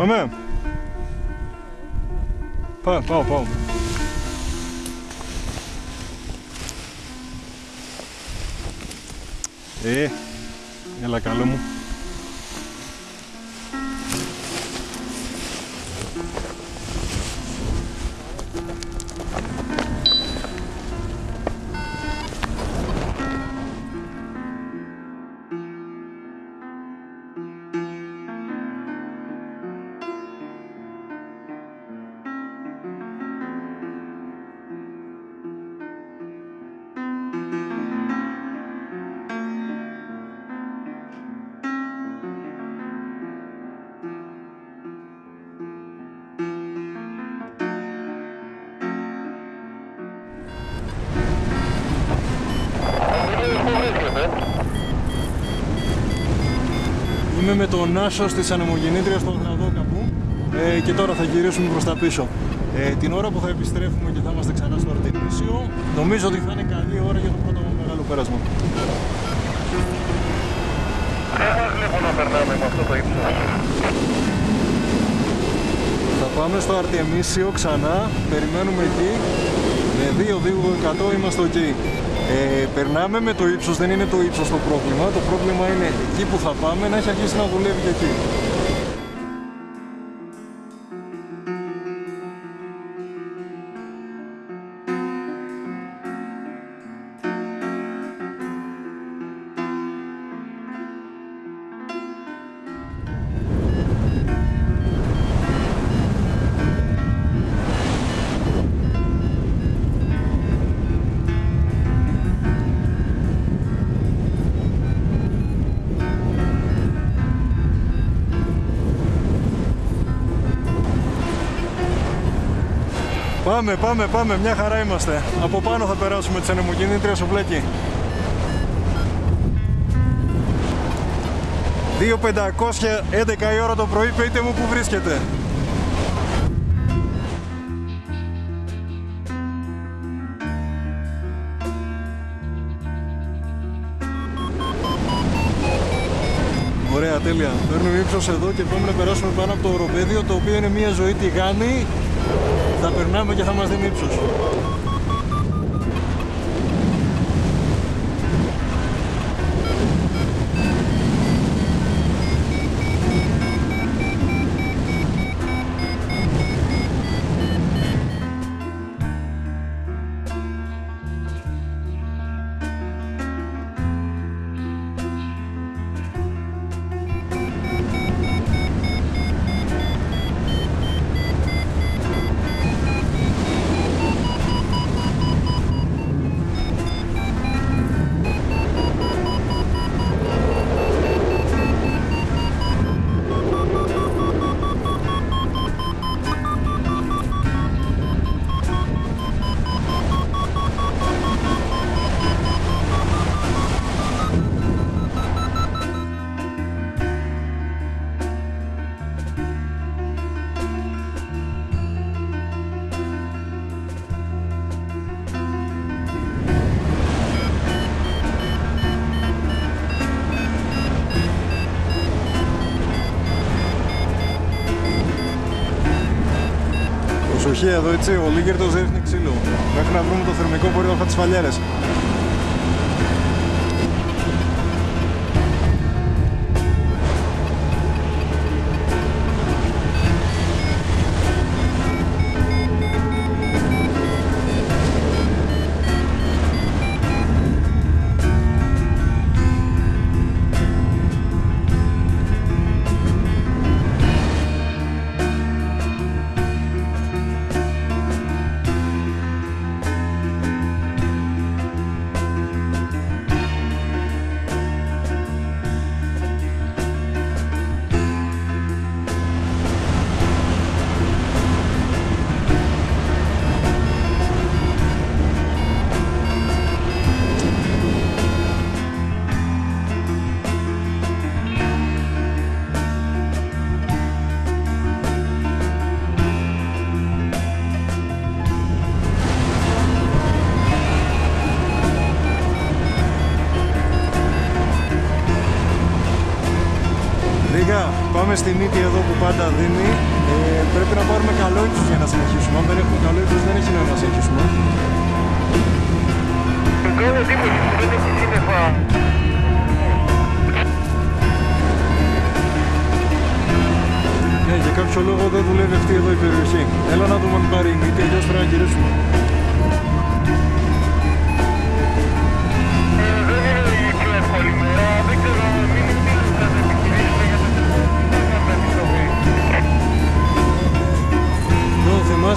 Πάμε. Πάμε, πάω, πάω. Ε, έλα καλό μου. Είμαι με τον Άσο της ανεμογεννήτριας στον Γραδόκαπου ε, και τώρα θα γυρίσουμε προς τα πίσω. Ε, την ώρα που θα επιστρέφουμε και θα είμαστε ξανά στο Αρτεμίσιο, νομίζω ότι θα είναι καλή ώρα για το πρώτο μεγάλο πέρασμα. Δεν μας βλέπω να περνάμε με αυτό το ύψος. Θα πάμε στο Αρτεμίσιο ξανά, περιμένουμε εκεί. Με 2-2% είμαστε εκεί. Ε, περνάμε με το ύψος, δεν είναι το ύψος το πρόβλημα. Το πρόβλημα είναι εκεί που θα πάμε να έχει αρχίσει να δουλεύει και εκεί. Πάμε, πάμε, πάμε, μια χαρά είμαστε. Από πάνω θα περάσουμε τις ανεμογεννήτριες στο βλέκι. 2.500, 11 η ώρα το πρωί, πείτε μου που βρίσκεται. Ωραία, τέλεια. Παίρνουμε ύψος εδώ και πάμε να περάσουμε πάνω από το οροπέδιο, το οποίο είναι μια ζωή τηγάνη. Θα περνάμε και θα μας δίνει ύψος. Προσοχή εδώ έτσι, ο Λίγκερτος ρίχνει ξύλο. Μέχρι να βρούμε το θερμικό μπορεί να φάει τις φαλιέρες. Που πάντα δίνει. Ε, πρέπει να πάρουμε καλό ύψος για να συνεχίσουμε. Αν δεν έχουμε καλό ύψος δεν έχει νόημα να συνεχίσουμε. Μου κάνει εντύπωση που δεν έχει σύννεφα. Ναι, για κάποιο λόγο δεν δουλεύει αυτή εδώ η περιοχή. Έλα να δούμε αν πάρει η μύτη, αλλιώς πρέπει να γυρίσουμε.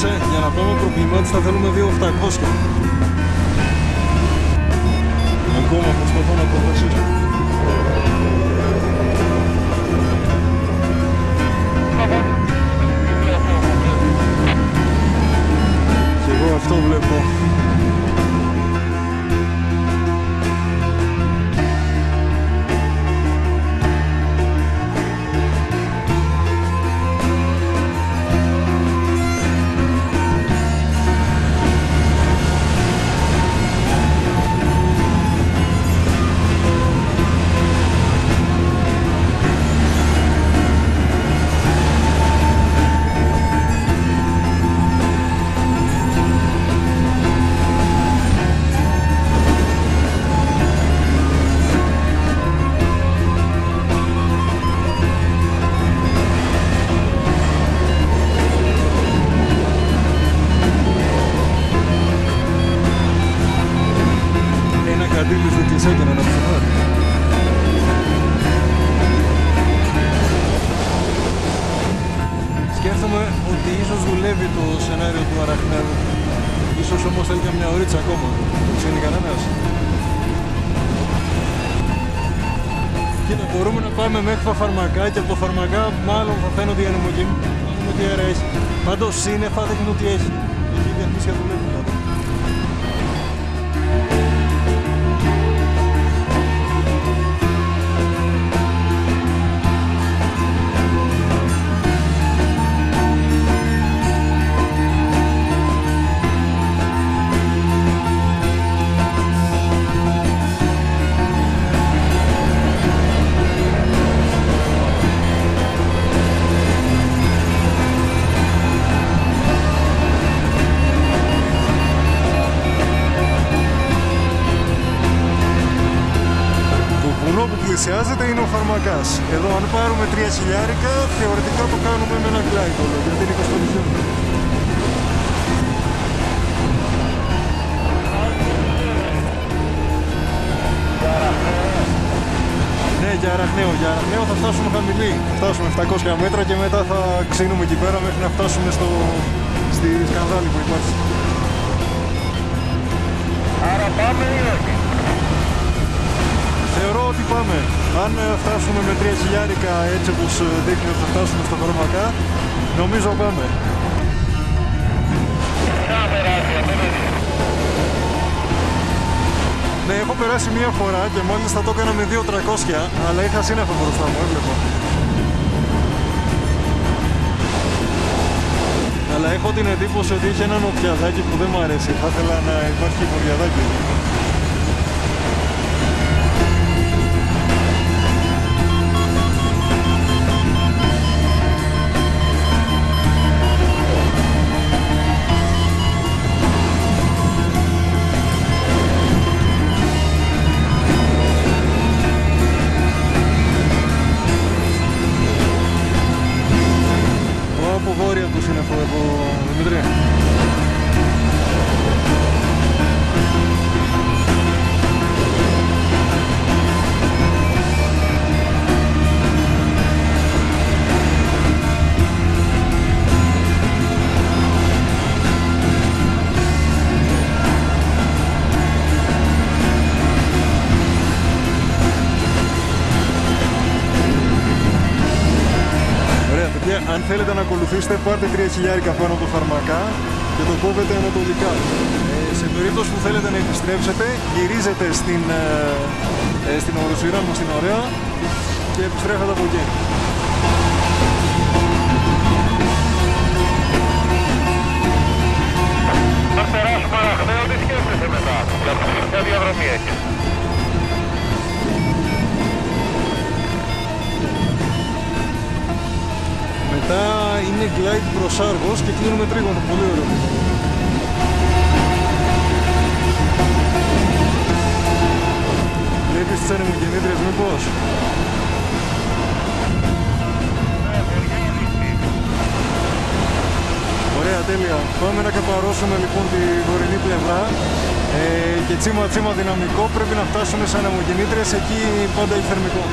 Θυμάσαι, για να πάμε προβλημάτιστα θέλουμε 2.800. Ακόμα προσπαθώ να προχωρήσω. Και εγώ αυτό βλέπω. Το σενάριο του Αραχνέδου. Ίσως όμως θέλει και μια ωρίτσα ακόμα. Το ξέρει κανένας. Κοίτα, μπορούμε να πάμε μέχρι τα φαρμακά και από τα φαρμακά μάλλον θα φαίνονται οι ανεμογενείς. Να δούμε τι αέρα έχει. Πάντως σύννεφα δείχνει ότι έχει. Εκεί η διαφύσια δουλεύει δηλαδή. Φαρμακάς. Εδώ αν πάρουμε 3 χιλιάρικα, θεωρητικά το κάνουμε με ένα γκλάιτολο, γιατί είναι 25 χιλιόμετρα. Ναι, για Αραχναίο. Για Αραχναίο θα φτάσουμε χαμηλή. Θα φτάσουμε 700 μέτρα και μετά θα ξύνουμε εκεί πέρα μέχρι να φτάσουμε στο... στη σκανδάλη που υπάρχει. Άρα πάμε ή όχι. Θεωρώ ότι πάμε. Αν ε, φτάσουμε με 3 χιλιάρικα έτσι όπως ε, δείχνει ότι θα φτάσουμε στα φαρμακά, νομίζω πάμε. Να περάσει απέναντι. Ναι, έχω περάσει μία φορά και μόλις θα το έκανα με 2.300, αλλά είχα σύννεφα μπροστά μου, έβλεπα. Αλλά έχω την εντύπωση ότι είχε ένα νοτιαδάκι που δεν μου αρέσει. Θα ήθελα να υπάρχει βορειαδάκι. Ωραία, παιδιά, αν θέλετε να ακολουθήσετε, πάρτε 3 χιλιάρικα πάνω από το φαρμακά και το κόβετε ανατολικά. Ε, σε περίπτωση που θέλετε να επιστρέψετε, γυρίζετε στην, ε, ε, στην οροσυρά μου στην ωραία και επιστρέφετε από εκεί. Αν περάσουμε Αραχναίο, τι σκέφτεσαι μετά. Ποια διαδρομή έχεις; Είναι glide προς Άργος και κλείνουμε τρίγωνο. Πολύ ωραίο. Βλέπεις τις ανεμογεννήτριες μήπως. Ωραία, τέλεια. Πάμε να καπαρώσουμε λοιπόν τη βορεινή πλευρά ε, και τσίμα τσίμα δυναμικό πρέπει να φτάσουμε σε ανεμογεννήτριες, εκεί πάντα έχει θερμικό.